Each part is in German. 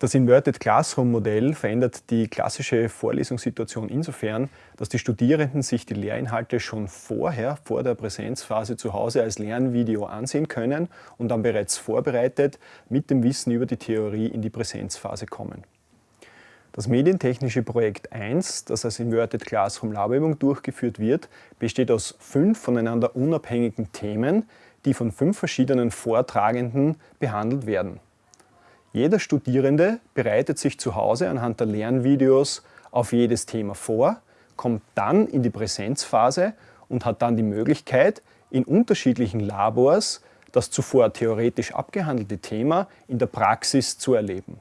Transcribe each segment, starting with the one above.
Das Inverted Classroom Modell verändert die klassische Vorlesungssituation insofern, dass die Studierenden sich die Lehrinhalte schon vorher, vor der Präsenzphase zu Hause als Lernvideo ansehen können und dann bereits vorbereitet mit dem Wissen über die Theorie in die Präsenzphase kommen. Das medientechnische Projekt 1, das als Inverted Classroom Laberübung durchgeführt wird, besteht aus fünf voneinander unabhängigen Themen, die von fünf verschiedenen Vortragenden behandelt werden. Jeder Studierende bereitet sich zu Hause anhand der Lernvideos auf jedes Thema vor, kommt dann in die Präsenzphase und hat dann die Möglichkeit, in unterschiedlichen Labors das zuvor theoretisch abgehandelte Thema in der Praxis zu erleben.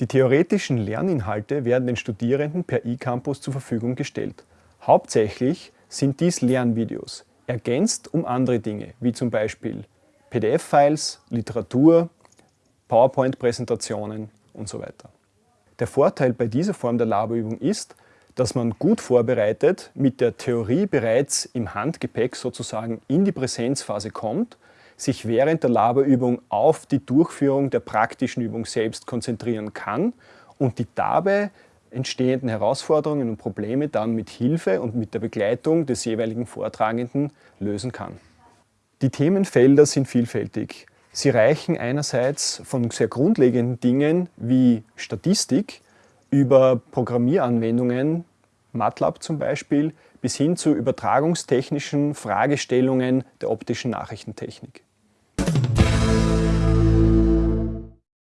Die theoretischen Lerninhalte werden den Studierenden per eCampus zur Verfügung gestellt. Hauptsächlich sind dies Lernvideos, ergänzt um andere Dinge, wie zum Beispiel PDF-Files, Literatur, PowerPoint-Präsentationen und so weiter. Der Vorteil bei dieser Form der Laberübung ist, dass man gut vorbereitet mit der Theorie bereits im Handgepäck sozusagen in die Präsenzphase kommt, sich während der Laberübung auf die Durchführung der praktischen Übung selbst konzentrieren kann und die dabei entstehenden Herausforderungen und Probleme dann mit Hilfe und mit der Begleitung des jeweiligen Vortragenden lösen kann. Die Themenfelder sind vielfältig. Sie reichen einerseits von sehr grundlegenden Dingen wie Statistik über Programmieranwendungen, MATLAB zum Beispiel, bis hin zu übertragungstechnischen Fragestellungen der optischen Nachrichtentechnik.